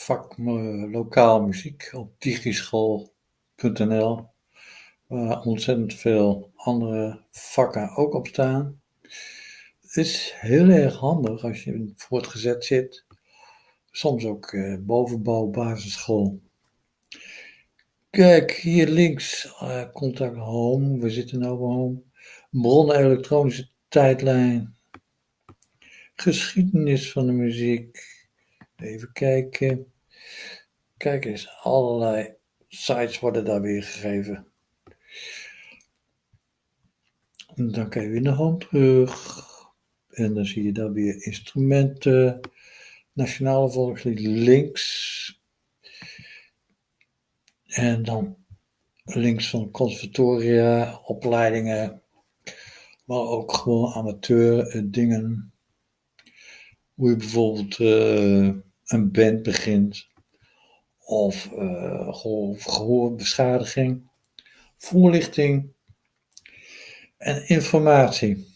vak lokaal muziek op digischool.nl, waar ontzettend veel andere vakken ook op staan. Het is heel erg handig als je voortgezet zit, soms ook eh, bovenbouw, basisschool. Kijk, hier links, uh, contact home, we zitten nu bij home. Bronnen elektronische tijdlijn. Geschiedenis van de muziek. Even kijken. Kijk eens, allerlei sites worden daar weer gegeven. En dan kan je weer naar home terug. En dan zie je daar weer instrumenten. Nationale Volkslied links. En dan links van conservatoria, opleidingen. Maar ook gewoon amateur eh, dingen. Hoe je bijvoorbeeld uh, een band begint. Of uh, gehoorbeschadiging. Voorlichting. En informatie.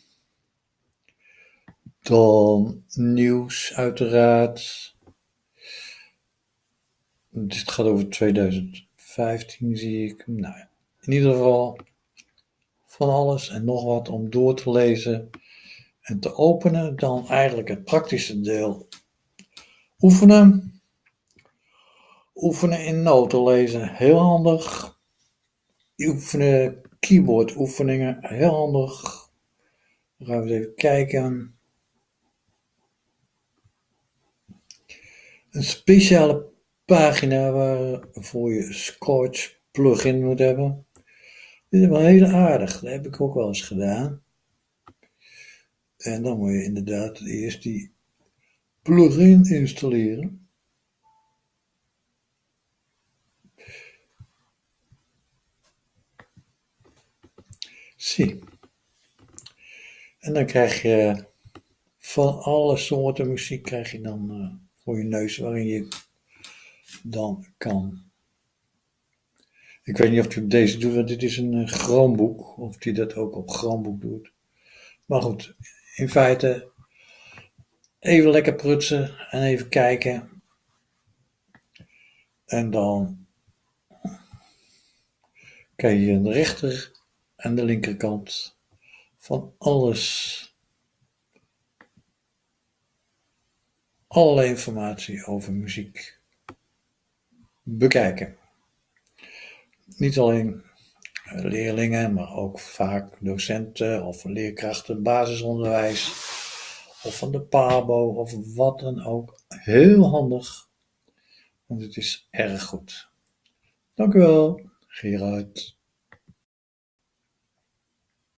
Dan nieuws uiteraard. Dit gaat over 2015 zie ik. Nou, in ieder geval van alles en nog wat om door te lezen en te openen. Dan eigenlijk het praktische deel oefenen. Oefenen in noten lezen, heel handig. Oefenen keyboard oefeningen, heel handig. Dan gaan we even kijken. Een speciale pagina waarvoor je Scorch plugin moet hebben. Dit is wel heel aardig, dat heb ik ook wel eens gedaan. En dan moet je inderdaad eerst die plugin installeren. Zie. En dan krijg je van alle soorten muziek krijg je dan uh, voor je neus waarin je dan kan. Ik weet niet of hij deze doet, want dit is een uh, Chromebook, of hij dat ook op Chromebook doet. Maar goed, in feite even lekker prutsen en even kijken. En dan kijk je aan de rechter en de linkerkant van alles. Alle informatie over muziek bekijken. Niet alleen leerlingen, maar ook vaak docenten of leerkrachten basisonderwijs of van de PABO of wat dan ook. Heel handig, want het is erg goed. Dank u wel, Gerard.